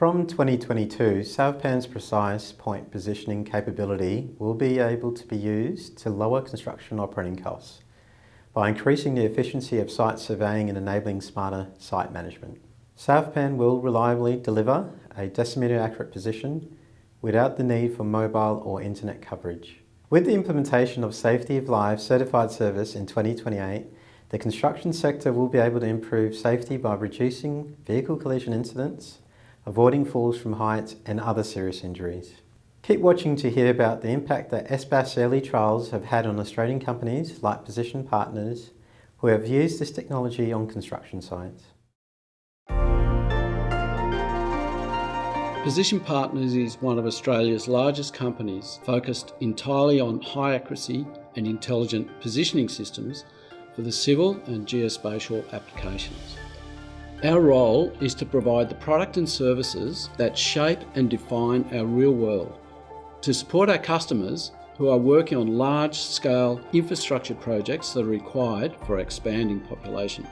From 2022, SouthPAN's precise point positioning capability will be able to be used to lower construction operating costs by increasing the efficiency of site surveying and enabling smarter site management. SouthPAN will reliably deliver a decimeter accurate position without the need for mobile or internet coverage. With the implementation of Safety of Life certified service in 2028, the construction sector will be able to improve safety by reducing vehicle collision incidents, avoiding falls from heights and other serious injuries. Keep watching to hear about the impact that SBAS early trials have had on Australian companies like Position Partners who have used this technology on construction sites. Position Partners is one of Australia's largest companies focused entirely on high accuracy and intelligent positioning systems for the civil and geospatial applications. Our role is to provide the product and services that shape and define our real world, to support our customers who are working on large-scale infrastructure projects that are required for expanding population.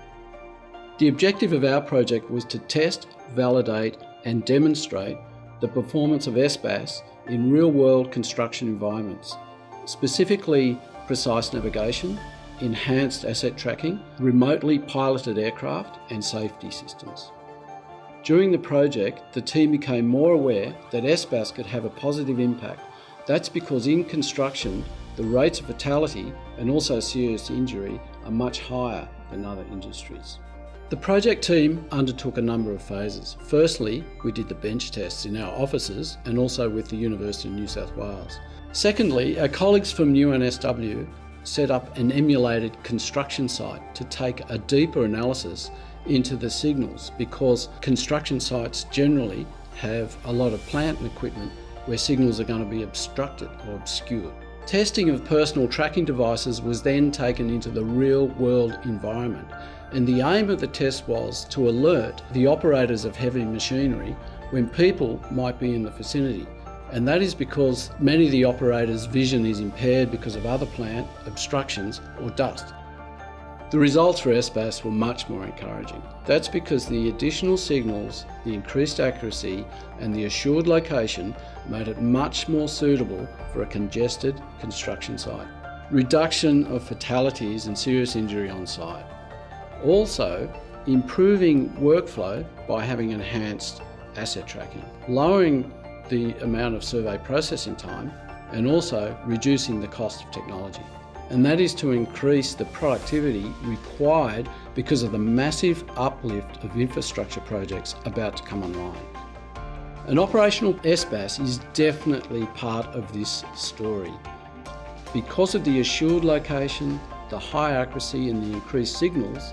The objective of our project was to test, validate and demonstrate the performance of SBAS in real-world construction environments, specifically precise navigation, enhanced asset tracking, remotely piloted aircraft and safety systems. During the project, the team became more aware that SBAS could have a positive impact. That's because in construction, the rates of fatality and also serious injury are much higher than other industries. The project team undertook a number of phases. Firstly, we did the bench tests in our offices and also with the University of New South Wales. Secondly, our colleagues from UNSW set up an emulated construction site to take a deeper analysis into the signals because construction sites generally have a lot of plant and equipment where signals are going to be obstructed or obscured. Testing of personal tracking devices was then taken into the real world environment and the aim of the test was to alert the operators of heavy machinery when people might be in the vicinity. And that is because many of the operators' vision is impaired because of other plant, obstructions or dust. The results for SBAS were much more encouraging. That's because the additional signals, the increased accuracy and the assured location made it much more suitable for a congested construction site. Reduction of fatalities and serious injury on site. Also, improving workflow by having enhanced asset tracking, lowering the amount of survey processing time and also reducing the cost of technology. And that is to increase the productivity required because of the massive uplift of infrastructure projects about to come online. An operational SBAS is definitely part of this story. Because of the assured location, the high accuracy and the increased signals,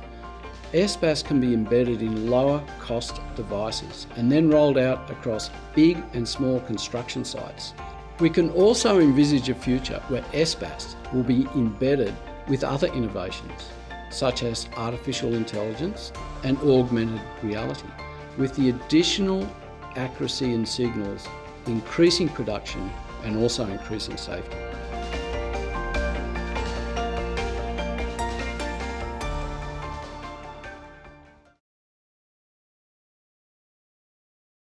SBAS can be embedded in lower cost devices and then rolled out across big and small construction sites. We can also envisage a future where SBAS will be embedded with other innovations, such as artificial intelligence and augmented reality, with the additional accuracy in signals increasing production and also increasing safety.